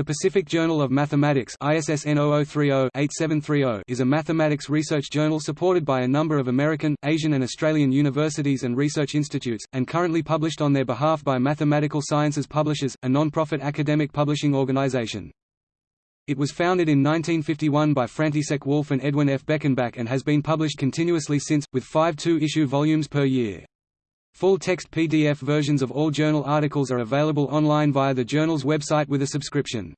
The Pacific Journal of Mathematics ISSN 0030-8730 is a mathematics research journal supported by a number of American, Asian and Australian universities and research institutes, and currently published on their behalf by Mathematical Sciences Publishers, a non-profit academic publishing organization. It was founded in 1951 by František Wolf and Edwin F. Beckenbach and has been published continuously since, with five two-issue volumes per year. Full-text PDF versions of all journal articles are available online via the journal's website with a subscription.